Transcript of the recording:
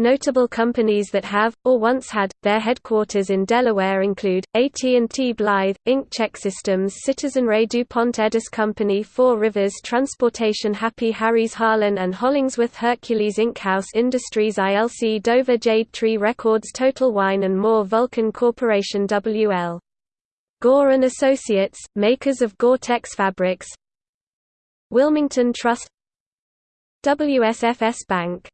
Notable companies that have, or once had, their headquarters in Delaware include, AT&T Blythe, Inc. ChekSystems Citizenray DuPont Edis Company Four Rivers Transportation Happy Harry's Harlan and Hollingsworth Hercules Inc. House Industries ILC Dover Jade Tree Records Total Wine and More Vulcan Corporation WL. Gore & Associates, makers of Gore-Tex fabrics Wilmington Trust WSFS Bank